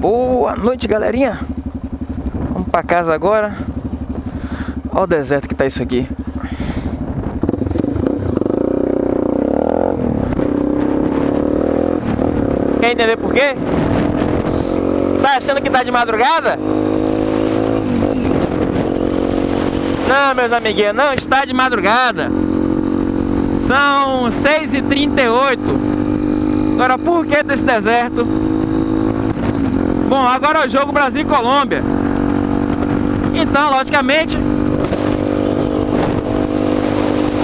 Boa noite, galerinha. Vamos pra casa agora. Olha o deserto que tá isso aqui. Quer entender por quê? Tá achando que tá de madrugada? Não, meus amiguinhos, não está de madrugada. São 6h38. Agora, por que desse deserto? Bom, agora é o jogo Brasil e Colômbia. Então, logicamente,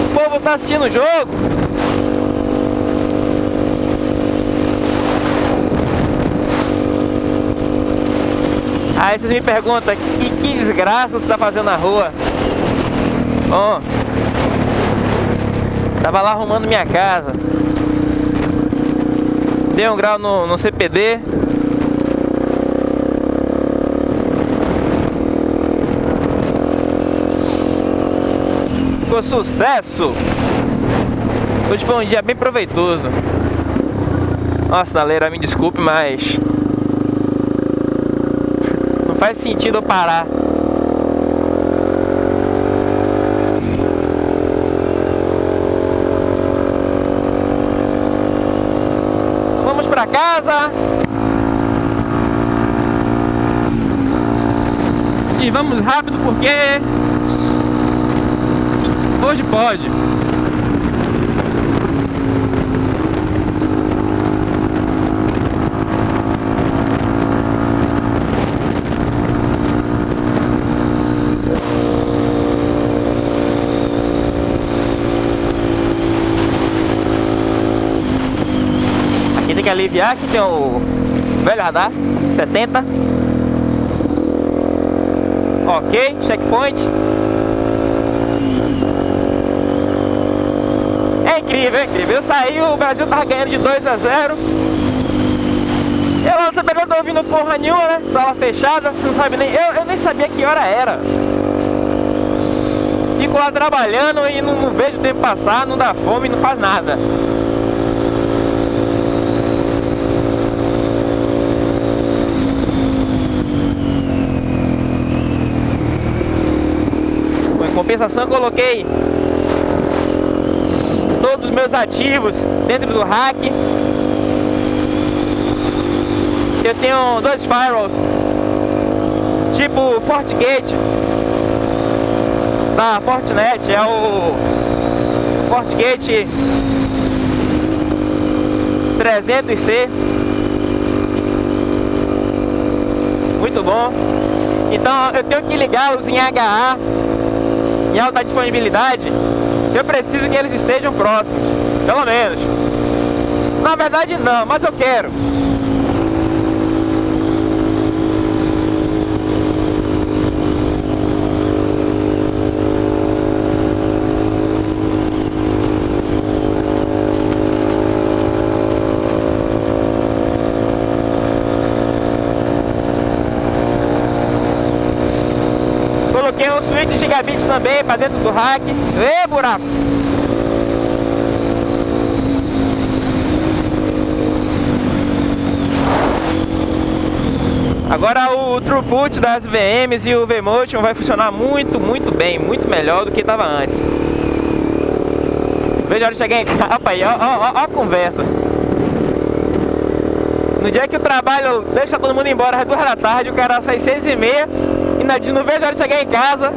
o povo tá assistindo o jogo. Aí vocês me perguntam, e que desgraça você tá fazendo na rua? Bom, tava lá arrumando minha casa. Dei um grau no, no CPD. Ficou sucesso! Hoje foi um dia bem proveitoso. Nossa, Naleira, me desculpe, mas... Não faz sentido eu parar. Vamos pra casa. E vamos rápido porque hoje pode. Aqui tem que aliviar, aqui tem o velho radar, 70. Ok, checkpoint. Incrível, incrível. Eu saí, o Brasil tava ganhando de 2 a 0. Eu no CPD não tô ouvindo porra nenhuma, né? Sala fechada, você não sabe nem. Eu, eu nem sabia que hora era. Fico lá trabalhando e não, não vejo o tempo passar, não dá fome, não faz nada. Compensação, coloquei todos os meus ativos dentro do hack. Eu tenho dois firewalls, tipo FortiGate da Fortinet, é o FortiGate 300C. Muito bom. Então eu tenho que ligá-los em HA em alta disponibilidade eu preciso que eles estejam próximos, pelo menos. Na verdade não, mas eu quero. Coloquei um switch de gigabits também para dentro do rack. Ê, buraco! Agora o throughput das VMs e o Vmotion vai funcionar muito, muito bem, muito melhor do que estava antes. Veja de chegar em casa, aí, ó, ó, ó, a conversa. No dia que o trabalho deixa todo mundo embora às duas da tarde, o cara sai seis e meia e não vejo a hora de chegar em casa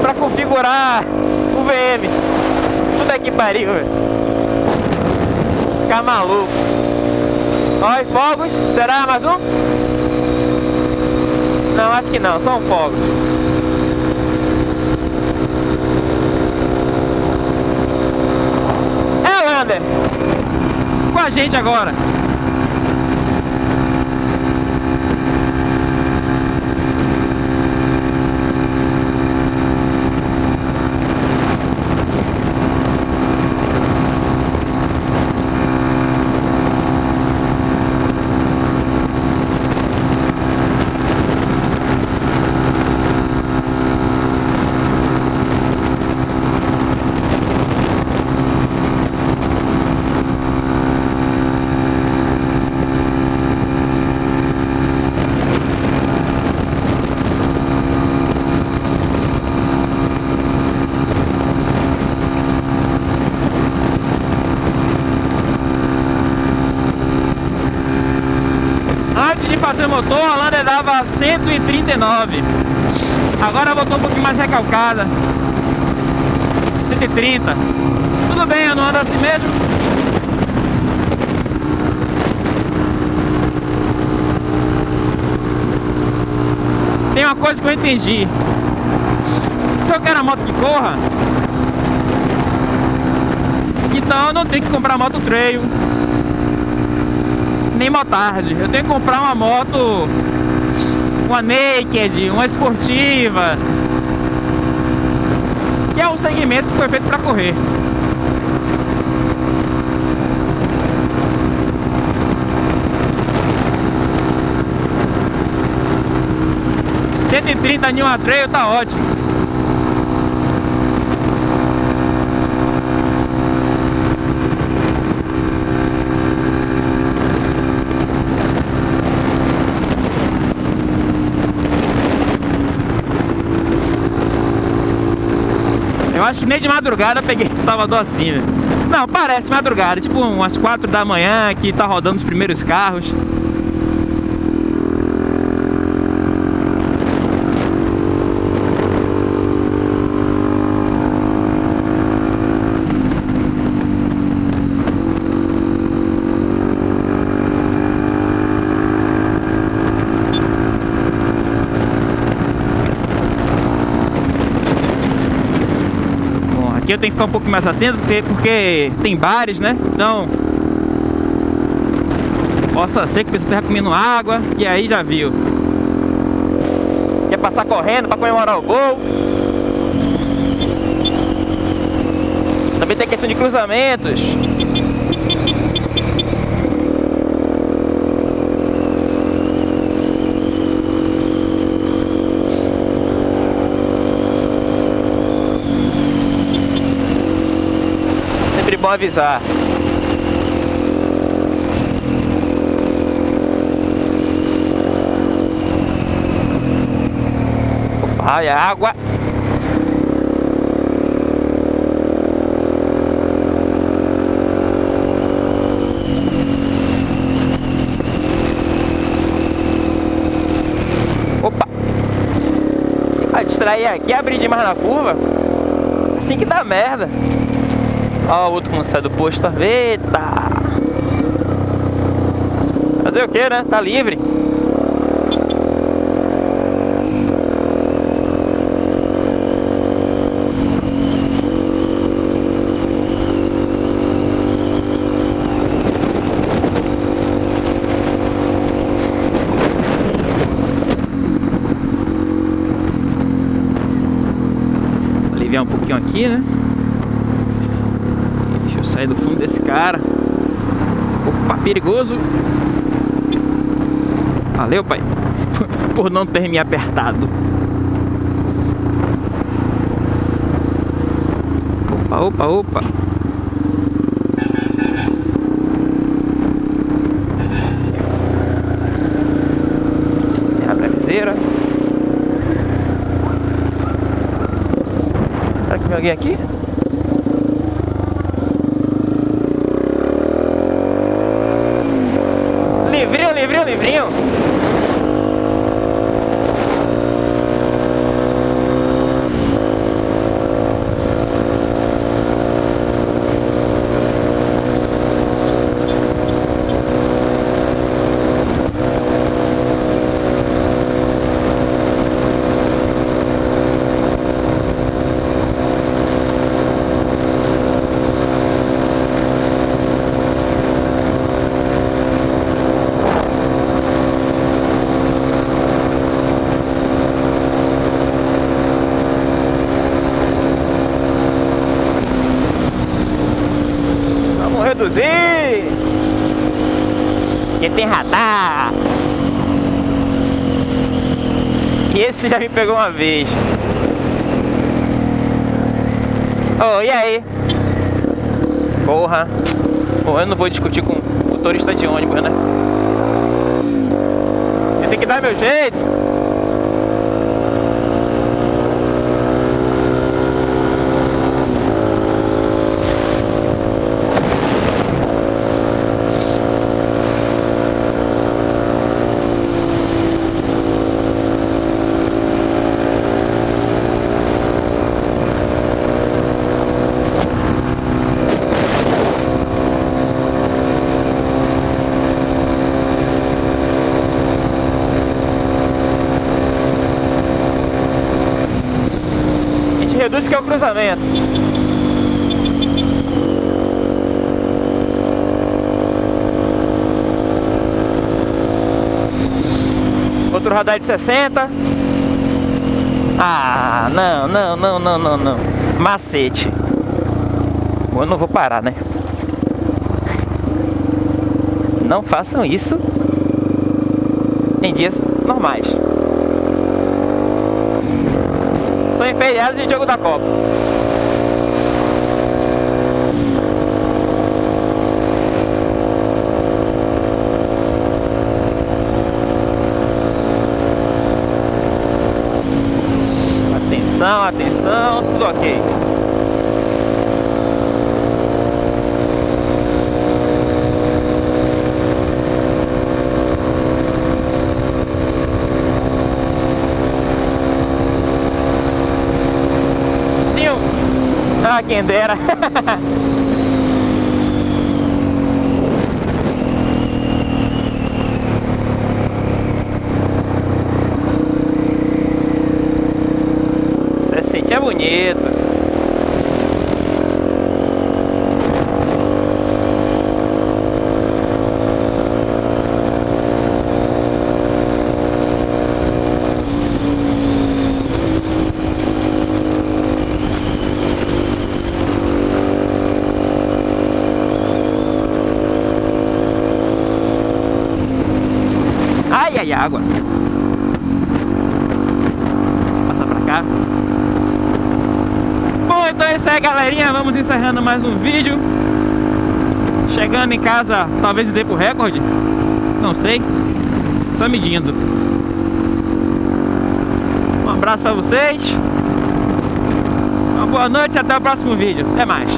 pra configurar o VM. Tudo aqui pariu, velho. Ficar maluco. E fogos, será mais um? Não, acho que não, são fogos. É, Lander. Com a gente agora. De fazer o motor, a Lander dava 139. Agora voltou um pouquinho mais recalcada. 130. Tudo bem, eu não ando assim mesmo. Tem uma coisa que eu entendi. Se eu quero a moto que corra, então eu não tenho que comprar moto trail nem motard. Eu tenho que comprar uma moto, uma naked, uma esportiva, que é um segmento que foi feito para correr. Cento e trinta em uma trail tá ótimo. Acho que nem de madrugada peguei Salvador assim, velho. Não, parece madrugada, tipo umas 4 da manhã que tá rodando os primeiros carros. Aqui eu tenho que ficar um pouco mais atento porque, porque tem bares, né? Então Possa ser que a pessoa esteja comendo água E aí já viu. Quer passar correndo para comemorar o gol? Também tem questão de cruzamentos bom avisar. Olha a água. Opa! Vai distrair aqui, abrir demais na curva. Assim que dá merda. Ó, o outro como sai do posto. Eita! Fazer o que, né? Tá livre. aliviar um pouquinho aqui, né? Sair do fundo desse cara. Opa, perigoso. Valeu, pai. Por não ter me apertado. Opa, opa, opa. É a. Será que vem alguém aqui? Livrinho, livrinho. Reduzir. Porque tem radar. E esse já me pegou uma vez. Oh, e aí? Porra. Bom, eu não vou discutir com o motorista de ônibus, né? Eu tenho que dar meu jeito. Cruzamento. Outro radar de 60. Ah, não, não, não, não, não, não. Macete. Eu não vou parar, né? Não façam isso em dias normais. São em feriados de jogo da Copa. Atenção, atenção, tudo ok. Ah, quem dera. Você é bonito. Ai, ai, água. Passa pra cá. Bom, então é isso aí, galerinha. Vamos encerrando mais um vídeo. Chegando em casa, talvez dê pro recorde. Não sei. Só medindo. Um abraço pra vocês. Uma boa noite e até o próximo vídeo. Até mais.